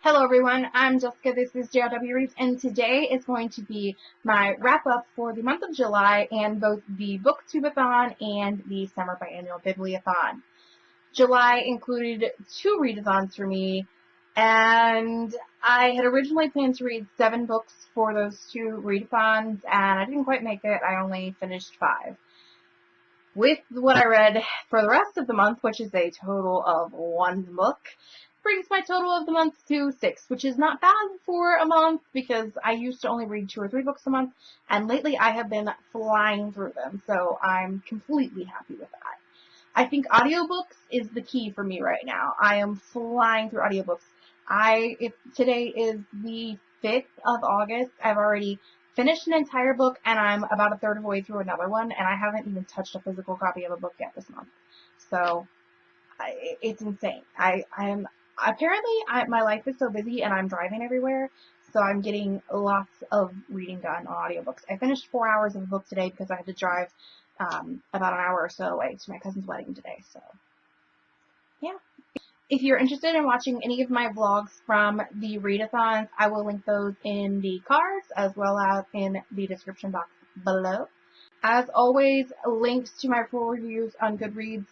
Hello everyone, I'm Jessica, this is JLW Reads, and today is going to be my wrap-up for the month of July and both the Booktubeathon and the Summer Biannual Bibliothon. July included two readathons for me, and I had originally planned to read seven books for those two readathons, and I didn't quite make it, I only finished five. With what I read for the rest of the month, which is a total of one book, brings my total of the month to six, which is not bad for a month because I used to only read two or three books a month, and lately I have been flying through them, so I'm completely happy with that. I think audiobooks is the key for me right now. I am flying through audiobooks. I, if today is the 5th of August, I've already finished an entire book and I'm about a third of the way through another one and I haven't even touched a physical copy of a book yet this month. So, I, it's insane. I, I am apparently I, my life is so busy and I'm driving everywhere, so I'm getting lots of reading done on audiobooks. I finished four hours of a book today because I had to drive um, about an hour or so away to my cousin's wedding today. So, yeah. If you're interested in watching any of my vlogs from the readathons, I will link those in the cards as well as in the description box below. As always, links to my full reviews on Goodreads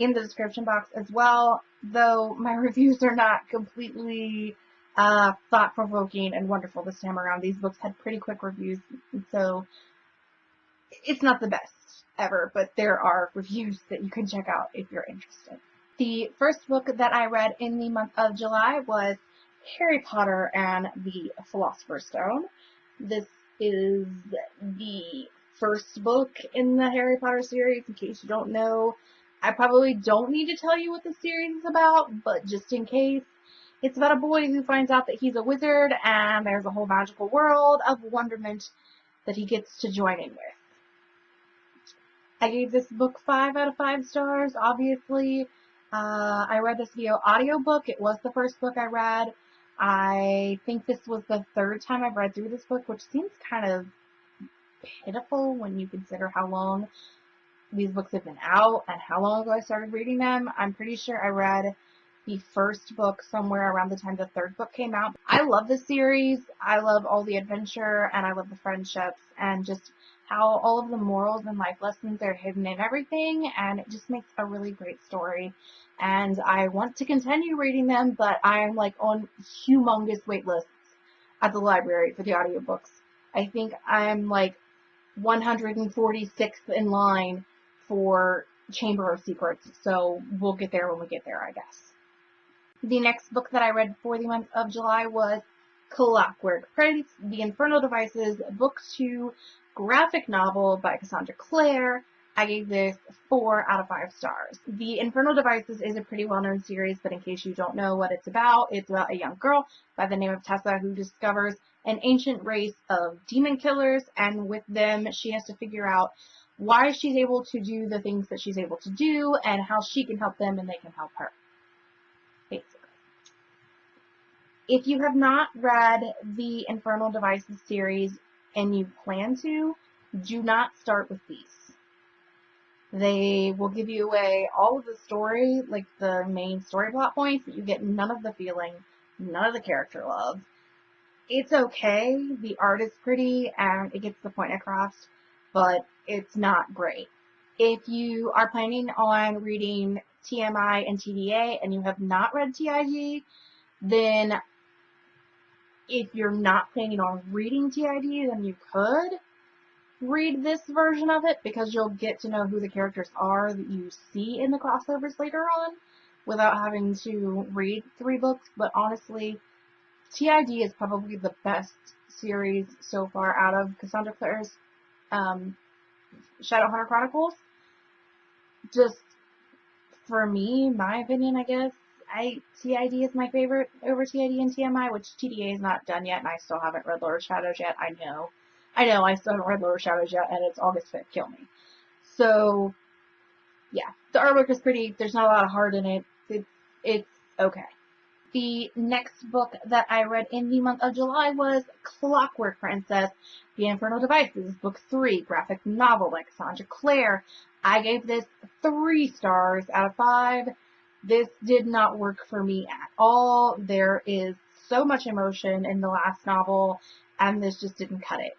in the description box as well, though my reviews are not completely uh, thought-provoking and wonderful this time around. These books had pretty quick reviews, so it's not the best ever, but there are reviews that you can check out if you're interested. The first book that I read in the month of July was Harry Potter and the Philosopher's Stone. This is the first book in the Harry Potter series, in case you don't know. I probably don't need to tell you what the series is about, but just in case, it's about a boy who finds out that he's a wizard and there's a whole magical world of wonderment that he gets to join in with. I gave this book 5 out of 5 stars, obviously. Uh, I read this via audiobook. It was the first book I read. I think this was the third time I've read through this book, which seems kind of pitiful when you consider how long these books have been out and how long ago I started reading them. I'm pretty sure I read the first book somewhere around the time the third book came out. I love the series. I love all the adventure and I love the friendships and just how all of the morals and life lessons are hidden in everything and it just makes a really great story. And I want to continue reading them, but I'm like on humongous wait lists at the library for the audiobooks. I think I'm like 146th in line for Chamber of Secrets, so we'll get there when we get there, I guess. The next book that I read for the month of July was Clockwork Prince, The Infernal Devices, Book 2, graphic novel by Cassandra Clare. I gave this 4 out of 5 stars. The Infernal Devices is a pretty well-known series, but in case you don't know what it's about, it's about a young girl by the name of Tessa who discovers an ancient race of demon killers, and with them she has to figure out why she's able to do the things that she's able to do and how she can help them and they can help her. Basically. If you have not read the Infernal Devices series and you plan to, do not start with these. They will give you away all of the story, like the main story plot points, but you get none of the feeling, none of the character love. It's okay, the art is pretty, and it gets the point across, but it's not great. If you are planning on reading TMI and TDA and you have not read TID, then if you're not planning on reading TID, then you could read this version of it because you'll get to know who the characters are that you see in the crossovers later on without having to read three books. But honestly, TID is probably the best series so far out of Cassandra Clare's um, Shadowhunter Chronicles. Just for me, my opinion, I guess, I TID is my favorite over TID and TMI, which TDA is not done yet, and I still haven't read Lord of Shadows yet. I know. I know, I still haven't read Lord of Shadows yet, and it's August 5th, kill me. So, yeah. The artwork is pretty, there's not a lot of heart in it. It's, it's okay. The next book that I read in the month of July was Clockwork Princess, The Infernal Devices, Book 3, graphic novel by Cassandra Clare. I gave this three stars out of five. This did not work for me at all. There is so much emotion in the last novel, and this just didn't cut it.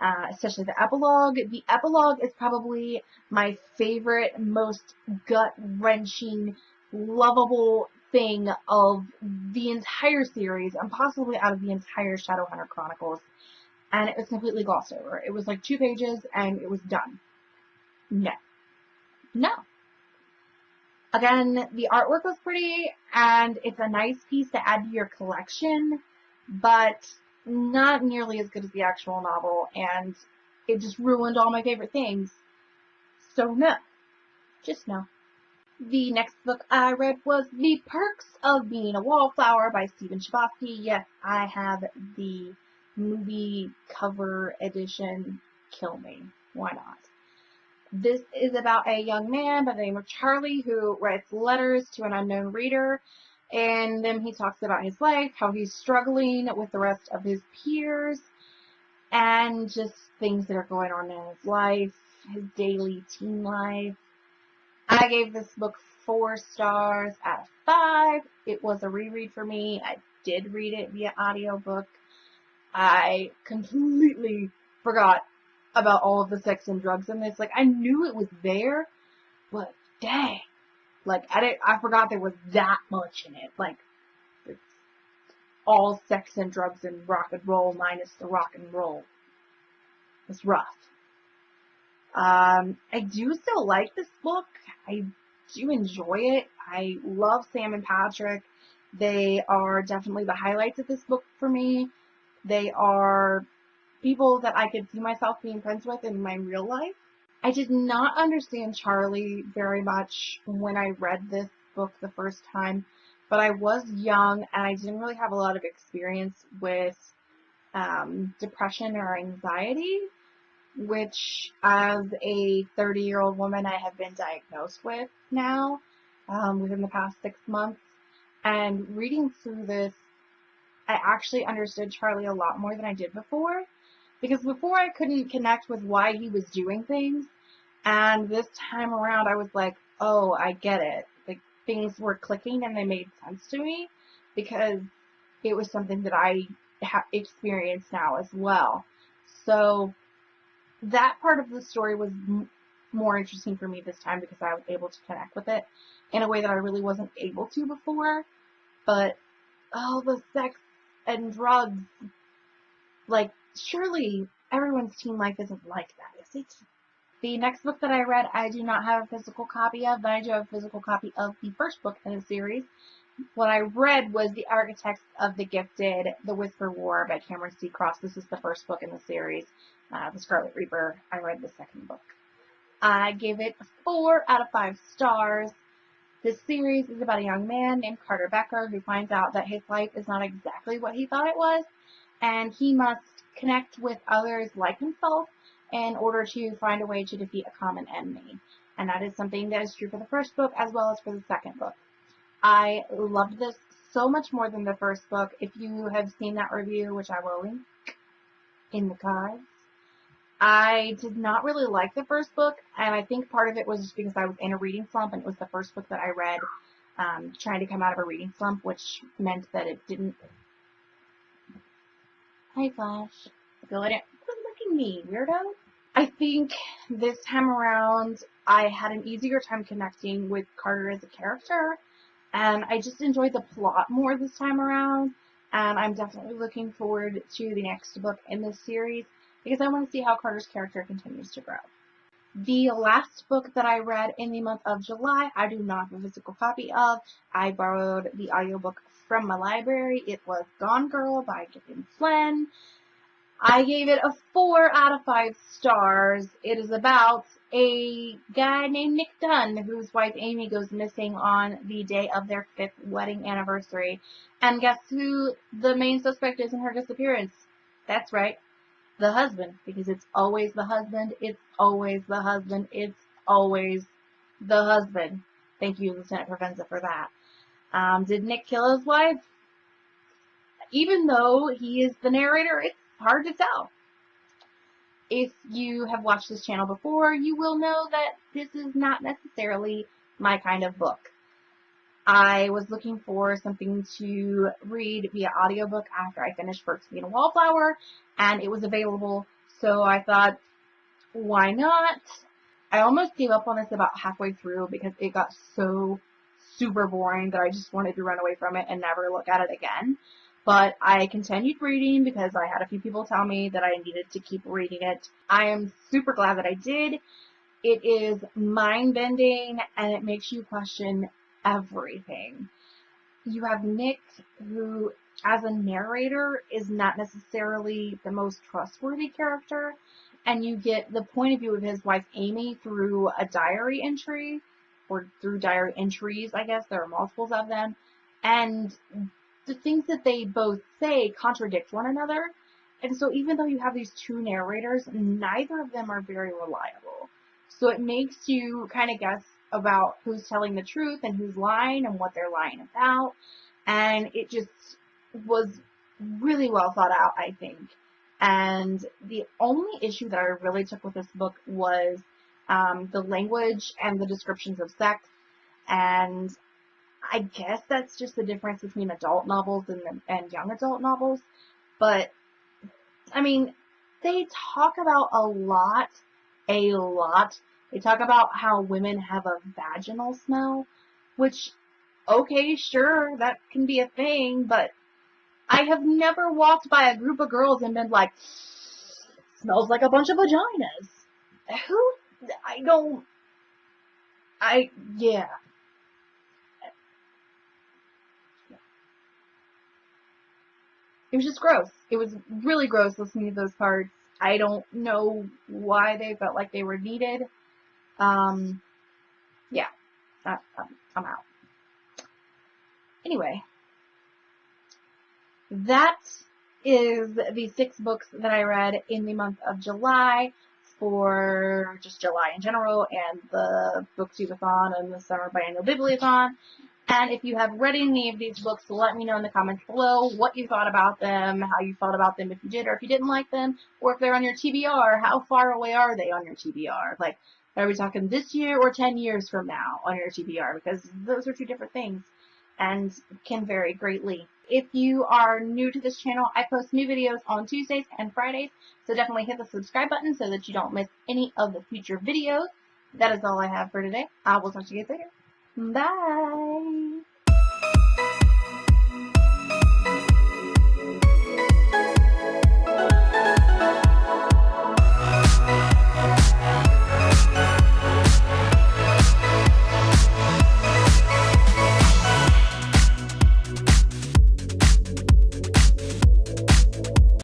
Uh, especially the epilogue. The epilogue is probably my favorite, most gut-wrenching, lovable thing of the entire series, and possibly out of the entire Shadowhunter Chronicles. And it was completely glossed over. It was like two pages, and it was done. No. No. Again, the artwork was pretty, and it's a nice piece to add to your collection, but not nearly as good as the actual novel, and it just ruined all my favorite things. So no. Just no. The next book I read was The Perks of Being a Wallflower by Stephen Chbosky. Yes, I have the movie cover edition. Kill me. Why not? This is about a young man by the name of Charlie who writes letters to an unknown reader. And then he talks about his life, how he's struggling with the rest of his peers, and just things that are going on in his life, his daily teen life. I gave this book four stars out of five. It was a reread for me. I did read it via audiobook. I completely forgot about all of the sex and drugs in this. Like I knew it was there, but dang, like I didn't. I forgot there was that much in it. Like it's all sex and drugs and rock and roll minus the rock and roll. It's rough. Um, I do still like this book. I do enjoy it. I love Sam and Patrick. They are definitely the highlights of this book for me. They are people that I could see myself being friends with in my real life. I did not understand Charlie very much when I read this book the first time, but I was young and I didn't really have a lot of experience with um, depression or anxiety, which as a 30 year old woman I have been diagnosed with now um, within the past six months. And reading through this, I actually understood Charlie a lot more than I did before. Because before I couldn't connect with why he was doing things, and this time around I was like, oh, I get it. Like things were clicking and they made sense to me because it was something that I have experienced now as well. So that part of the story was more interesting for me this time because I was able to connect with it in a way that I really wasn't able to before. But all oh, the sex and drugs, like surely everyone's teen life isn't like that, is it? The next book that I read, I do not have a physical copy of, but I do have a physical copy of the first book in the series. What I read was The Architects of the Gifted, The Whisper War by Cameron C. Cross. This is the first book in the series, uh, The Scarlet Reaper. I read the second book. I gave it four out of five stars. This series is about a young man named Carter Becker who finds out that his life is not exactly what he thought it was, and he must connect with others like himself in order to find a way to defeat a common enemy. And that is something that is true for the first book as well as for the second book. I loved this so much more than the first book. If you have seen that review, which I will link in the cards, I did not really like the first book, and I think part of it was just because I was in a reading slump, and it was the first book that I read um, trying to come out of a reading slump, which meant that it didn't... Hi, Flash. Go at it. Look at me, weirdo. I think this time around, I had an easier time connecting with Carter as a character, and I just enjoyed the plot more this time around, and I'm definitely looking forward to the next book in this series because I want to see how Carter's character continues to grow. The last book that I read in the month of July, I do not have a physical copy of. I borrowed the audiobook from my library. It was Gone Girl by Gillian Flynn. I gave it a 4 out of 5 stars. It is about a guy named Nick Dunne whose wife Amy goes missing on the day of their fifth wedding anniversary. And guess who the main suspect is in her disappearance? That's right, the husband, because it's always the husband, it's always the husband, it's always the husband. Thank you, Lieutenant Provenza, for that. Um, did Nick kill his wife? even though he is the narrator, it's hard to tell. If you have watched this channel before, you will know that this is not necessarily my kind of book. I was looking for something to read via audiobook after I finished of Being a Wallflower, and it was available, so I thought, why not? I almost gave up on this about halfway through because it got so super boring that I just wanted to run away from it and never look at it again. But I continued reading because I had a few people tell me that I needed to keep reading it. I am super glad that I did. It is mind bending and it makes you question everything. You have Nick, who, as a narrator, is not necessarily the most trustworthy character, and you get the point of view of his wife Amy through a diary entry, or through diary entries, I guess. There are multiples of them. And the things that they both say contradict one another. And so even though you have these two narrators, neither of them are very reliable. So it makes you kind of guess about who's telling the truth and who's lying and what they're lying about. And it just was really well thought out, I think. And the only issue that I really took with this book was um, the language and the descriptions of sex. And I guess that's just the difference between adult novels and, and young adult novels. But, I mean, they talk about a lot, a lot. They talk about how women have a vaginal smell, which, okay, sure, that can be a thing, but I have never walked by a group of girls and been like, smells like a bunch of vaginas. Who? I don't. I, yeah. It was just gross. It was really gross listening to those parts. I don't know why they felt like they were needed. Um, yeah, I, I'm out. Anyway, that is the six books that I read in the month of July for just July in general and the Booktubeathon and the Summer Biannual Bibliothon. And if you have read any of these books, let me know in the comments below what you thought about them, how you felt about them if you did or if you didn't like them, or if they're on your TBR, how far away are they on your TBR? Like, are we talking this year or 10 years from now on your TBR? Because those are two different things and can vary greatly. If you are new to this channel, I post new videos on Tuesdays and Fridays, so definitely hit the subscribe button so that you don't miss any of the future videos. That is all I have for today. I will talk to you guys later. Bye!